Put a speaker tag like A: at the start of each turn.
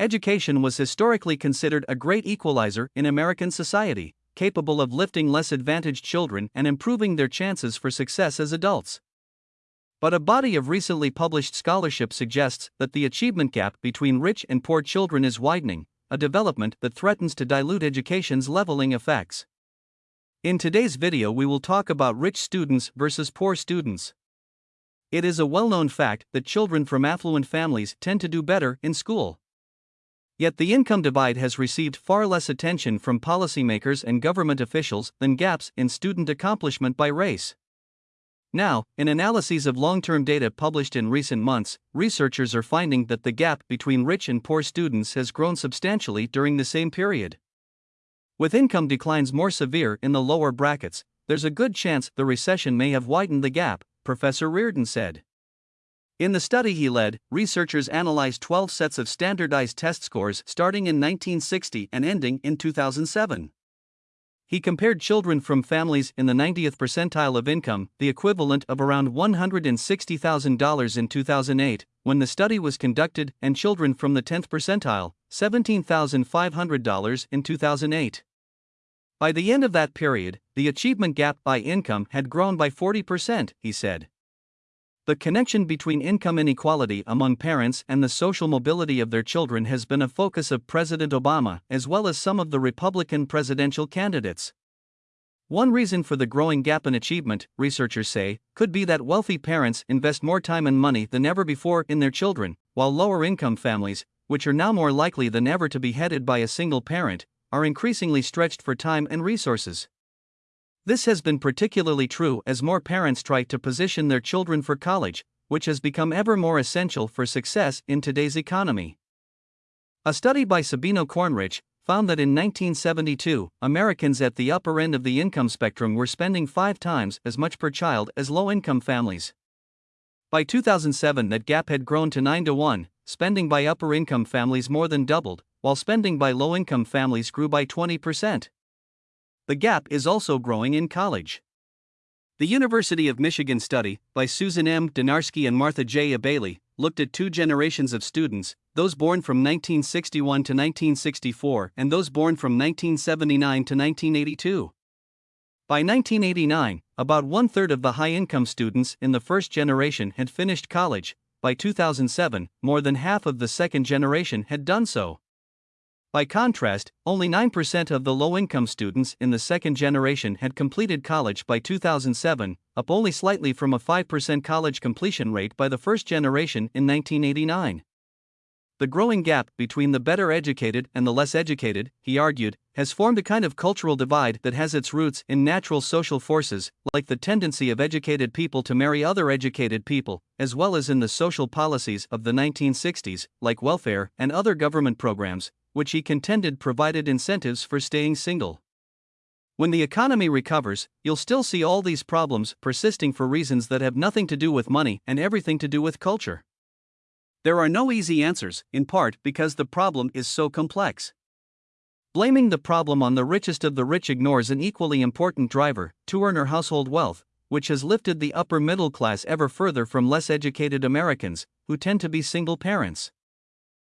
A: education was historically considered a great equalizer in American society, capable of lifting less advantaged children and improving their chances for success as adults. But a body of recently published scholarship suggests that the achievement gap between rich and poor children is widening, a development that threatens to dilute education's leveling effects. In today's video, we will talk about rich students versus poor students. It is a well known fact that children from affluent families tend to do better in school. Yet the income divide has received far less attention from policymakers and government officials than gaps in student accomplishment by race. Now, in analyses of long term data published in recent months, researchers are finding that the gap between rich and poor students has grown substantially during the same period. With income declines more severe in the lower brackets, there's a good chance the recession may have widened the gap, Professor Reardon said. In the study he led, researchers analyzed 12 sets of standardized test scores starting in 1960 and ending in 2007. He compared children from families in the 90th percentile of income, the equivalent of around $160,000 in 2008, when the study was conducted, and children from the 10th percentile, $17,500 in 2008. By the end of that period, the achievement gap by income had grown by 40%, he said. The connection between income inequality among parents and the social mobility of their children has been a focus of President Obama as well as some of the Republican presidential candidates. One reason for the growing gap in achievement, researchers say, could be that wealthy parents invest more time and money than ever before in their children, while lower income families, which are now more likely than ever to be headed by a single parent, are increasingly stretched for time and resources. This has been particularly true as more parents try to position their children for college, which has become ever more essential for success in today's economy. A study by Sabino Kornrich found that in 1972, Americans at the upper end of the income spectrum were spending five times as much per child as low income families. By 2007, that gap had grown to 9 to 1, spending by upper income families more than doubled, while spending by low income families grew by 20%. The gap is also growing in college. The University of Michigan study, by Susan M. Dynarski and Martha J. Bailey, looked at two generations of students, those born from 1961 to 1964 and those born from 1979 to 1982. By 1989, about one third of the high income students in the first generation had finished college. By 2007, more than half of the second generation had done so. By contrast, only 9% of the low income students in the second generation had completed college by 2007, up only slightly from a 5% college completion rate by the first generation in 1989. The growing gap between the better educated and the less educated, he argued, has formed a kind of cultural divide that has its roots in natural social forces, like the tendency of educated people to marry other educated people, as well as in the social policies of the 1960s, like welfare and other government programs, which he contended provided incentives for staying single. When the economy recovers, you'll still see all these problems persisting for reasons that have nothing to do with money and everything to do with culture. There are no easy answers, in part because the problem is so complex. Blaming the problem on the richest of the rich ignores an equally important driver two earner household wealth, which has lifted the upper middle class ever further from less educated Americans, who tend to be single parents.